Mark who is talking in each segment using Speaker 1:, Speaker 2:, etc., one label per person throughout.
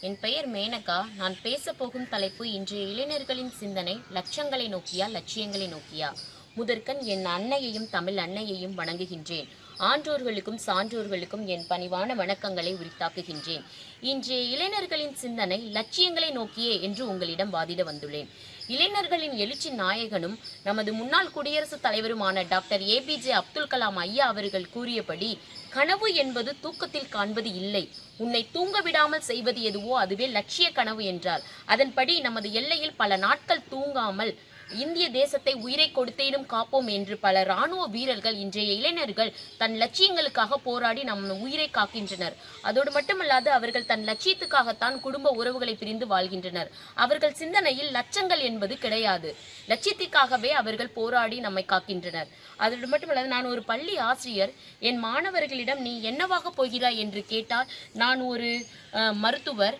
Speaker 1: என் பெயர் மேனகா. நான் பேசப்போகும் தலைப்பு இன்றைய இளைஞர்களின் சிந்தனை லட்சங்களை நோக்கியா லட்சியங்களை நோக்கியா? முதற்கண் என் அன்னையையும் தமிழ் அன்னையையும் வணங்குகின்றேன். ஆன்றோர்களுக்கும் சான்றோர்களுக்கும் என் பணிவான வணக்கங்களை உரித்தாக்குகின்றேன். இன்றைய இளைஞர்களின் சிந்தனை லட்சியங்களை நோக்கியே என்று உங்களிடம் வாதிட வந்துள்ளேன். இளைஞர்களின் எழுச்சி நாயகனும் நமது முன்னாள் குடியரசுத் தலைவருமான டாக்டர் ஏபிஜே அப்துல் கலாம் ஐயா அவர்கள் கூறியபடி கனவு என்பது தூக்கத்தில் காண்பது இல்லை. உன்னை தூங்க விடாமல் செய்வது எதுவோ அதுவே லட்சிய கனவு என்றார். அதன்படி நமது எல்லையில் பல நாட்கள் தூங்காமல் இந்திய தேசத்தை உயிரை கொடுத்தேனும் காப்போம் என்று பல ராணுவ வீரர்கள் இன்றைய இளைஞர்கள் தன் லட்சியங்களுக்காக போராடி நம் உயிரை காக்கின்றனர். அதோடு மட்டுமல்லாது அவர்கள் தன் லட்சியத்துக்காகத்தான் குடும்ப உறவுகளை பிரிந்து வாழ்கின்றனர். அவர்கள் சிந்தனையில் லட்சங்கள் என்பது கிடையாது. லட்சியத்திற்காகவே அவர்கள் போராடி நம்மை காக்கின்றனர். அதோடு மட்டுமல்லாது நான் ஒரு பள்ளி ஆசிரியர். என் மாணவர்களிடம் நீ என்னவாக போகிறாய்? என்று கேட்டால் நான் ஒரு மருத்துவர்.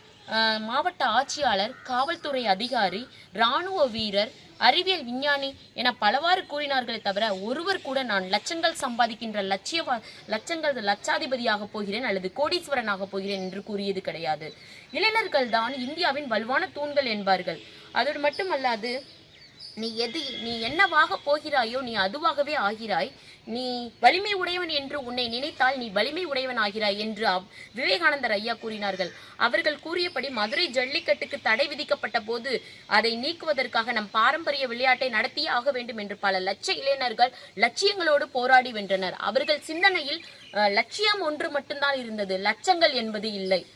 Speaker 1: மாவட்ட ஆட்சியாளர் காவல்துறை அதிகாரி இராணுவ வீரர் அறிவியல் விஞ்ஞானி என பலவாறு கூறினார்களே தவிர ஒருவர் கூட நான் லட்சங்கள் சம்பாதிக்கின்ற லட்சிய லட்சங்கள் லட்சாதிபதியாக போகிறேன் அல்லது கோடீஸ்வரனாக போகிறேன் என்று கூறியது கிடையாது. இளைஞர்கள் தான் இந்தியாவின் வலுவான தூண்கள் என்பார்கள். அதோடு மட்டுமல்லாது நீ எது நீ என்னவாக போகிறாயோ நீ அதுவாகவே ஆகிறாய். நீ வலிமை உடையவன் என்று உன்னை நினைத்தால் நீ வலிமை உடையவன் ஆகிறாய் என்று அவ்- விவேகானந்தர் ஐயா கூறினார்கள். அவர்கள் கூறியபடி மதுரை ஜல்லிக்கட்டுக்கு தடை விதிக்கப்பட்ட போது அதை நீக்குவதற்காக நம் பாரம்பரிய விளையாட்டை நடத்தியே ஆக வேண்டும் என்று பல லட்ச இளைஞர்கள் லட்சியங்களோடு போராடி வென்றனர். அவர்கள் சிந்தனையில் லட்சியம் ஒன்று மட்டும்தான் இருந்தது. லட்சங்கள் என்பது இல்லை.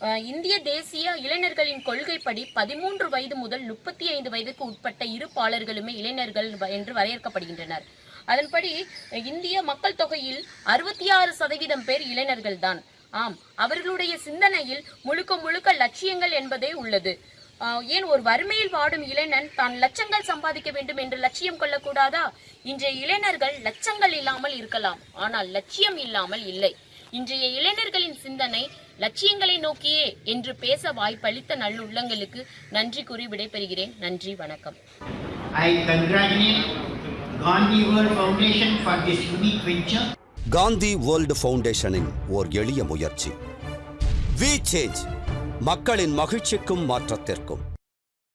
Speaker 1: இந்திய தேசிய இளைஞர்களின் கொள்கைப்படி பதிமூன்று வயது முதல் முப்பத்தி ஐந்து வயதுக்கு உட்பட்ட இரு பாலர்களுமே இளைஞர்கள் வ- என்று வரையறுக்கப்படுகின்றனர். அதன்படி இந்திய மக்கள் தொகையில் அறுபத்தி ஆறு சதவீதம் பேர் இளைஞர்கள் தான். ஆம் அவர்களுடைய சிந்தனையில் முழுக்க முழுக்க லட்சியங்கள் என்பதே உள்ளது. ஏன் ஒரு வறுமையில் வாடும் இளைஞன் தான் லட்சங்கள் சம்பாதிக்க வேண்டும் என்று லட்சியம் கொள்ளக்கூடாதா? இன்றைய இளைஞர்கள் லட்சங்கள் இல்லாமல் இருக்கலாம் ஆனால் லட்சியம் இல்லாமல் இல்லை. இன்றைய இளைஞர்களின் சிந்தனை லட்சியங்களை நோக்கியே என்று பேச வாய்ப்பளித்த நல்லுள்ளங்களுக்கு நன்றி கூறி விடைபெறுகிறேன். நன்றி வணக்கம்.
Speaker 2: I congratulate Gandhi World Foundation for this unique venture.
Speaker 3: Gandhi world ஃபவுண்டேஷனின் ஓர் எளிய முயற்சி. வி சேஞ்ச் மக்களின் மகிழ்ச்சிக்கும் மாற்றத்திற்கும்.